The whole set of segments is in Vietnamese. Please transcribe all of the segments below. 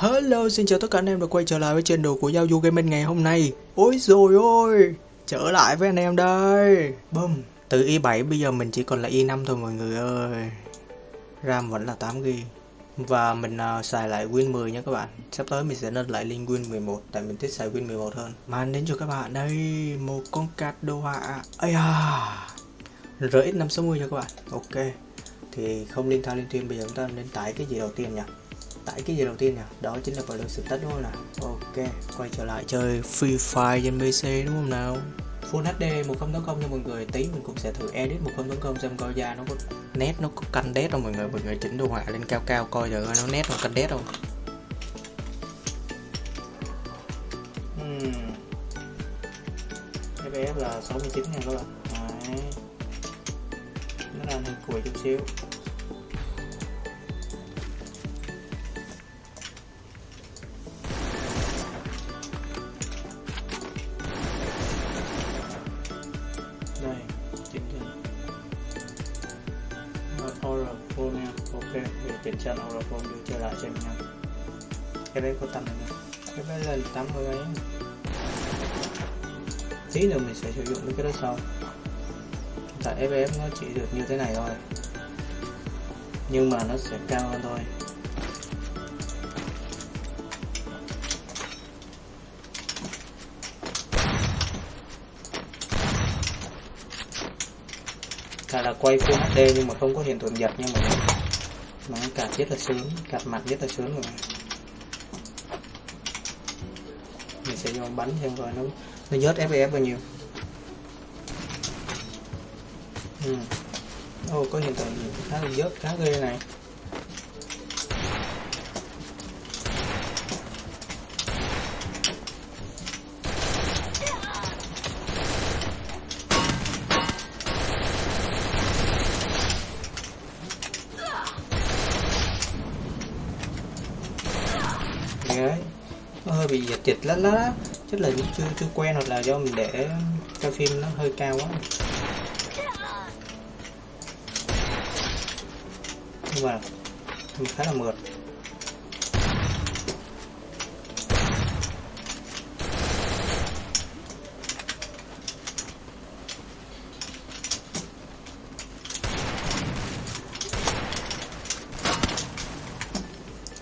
Hello, xin chào tất cả anh em đã quay trở lại với channel của Giao Du Gaming ngày hôm nay. Ôi rồi ôi, trở lại với anh em đây. Bum, từ i7 bây giờ mình chỉ còn là i5 thôi mọi người ơi. RAM vẫn là 8GB Và mình uh, xài lại Win 10 nha các bạn. Sắp tới mình sẽ lên lại lên Win 11 Tại mình thích xài Win 11 hơn. Mang đến cho các bạn đây một con card đồ họa. Ây à RX 560 nha các bạn. Ok Thì không liên thao liên tuyên bây giờ chúng ta nên tải cái gì đầu tiên nhỉ? Tải cái gì đầu tiên nè, đó chính là Blue Status đúng không nào ok, quay trở lại chơi Free Fire trên PC đúng không nào? Full HD 1080 cho mọi người, tí mình cũng sẽ thử edit 1080 xem coi ra nó có nét, nó có canh đét không mọi người. Mọi người chỉnh đồ họa lên cao cao coi giờ nó nét nó canh đét không. Hmm. FPS là 69 nha các bạn Đấy. nó đang hơi cùi chút xíu. Phone nha. Ok để chỉnh sang Aura Phone đưa trở lại xem nha. Cái đấy có này nha. Cái đấy lên 80 ấy. Tí nữa mình sẽ sử dụng cái đó sau. Tại FPS nó chỉ được như thế này thôi. Nhưng mà nó sẽ cao hơn thôi Cả là quay Full HD nhưng mà không có hiện tượng giật nhưng mà Mà nó cạp rất là sướng, cạp mặt rất là sướng rồi. Mình sẽ vô bánh xem coi nó nó dớt FPS bao nhiêu. Ừ. Ồ, có hiện tượng khá là dớt, khá ghê này. Đấy. Nó hơi bị dịch dịch lắm lắm, chắc là chưa chưa quen hoặc là do mình để cho phim nó hơi cao quá. Nhưng mà mình khá là mượt.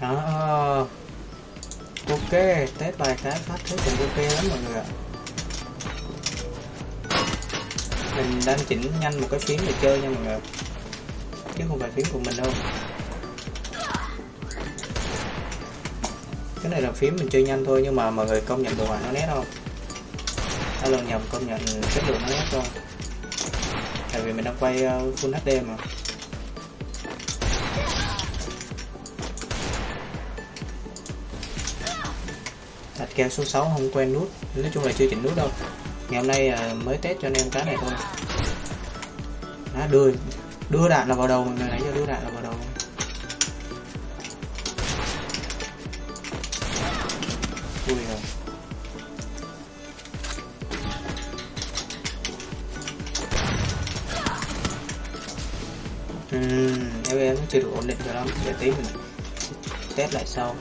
Đó ok, test bài cái phát thứ cũng ok lắm mọi người ạ. Mình đang chỉnh nhanh một cái phím để chơi nha mọi người chứ không phải phím của mình đâu. Cái này là phím mình chơi nhanh thôi, nhưng mà mọi người công nhận đồ họa nó nét không? Hay lần nhầm, công nhận chất lượng nó nét không? Tại vì mình đang quay ờ, full HD mà. Keo số 6 không quen nút. Nói chung là chưa chỉnh nút đâu. Ngày hôm nay à, mới test cho anh em cái này thôi. Đó, đưa đưa đạn là vào đầu. Mình người nãy giờ đưa đạn là vào đầu. Vui rồi. Ừ, em nó chưa được ổn định cho lắm. Để tí mình test lại sau.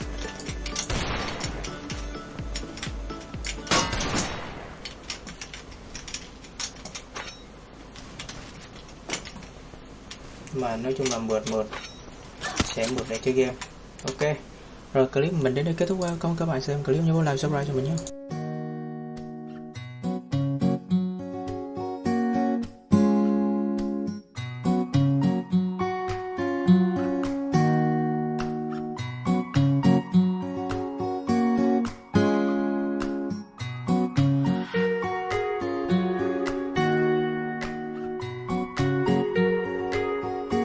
Mà nói chung là mượt mượt. Sẽ mượt để chơi game. Ok. Rồi clip mình đến đây kết thúc. Qua cảm ơn các bạn xem clip nhớ like, subscribe cho mình nhé.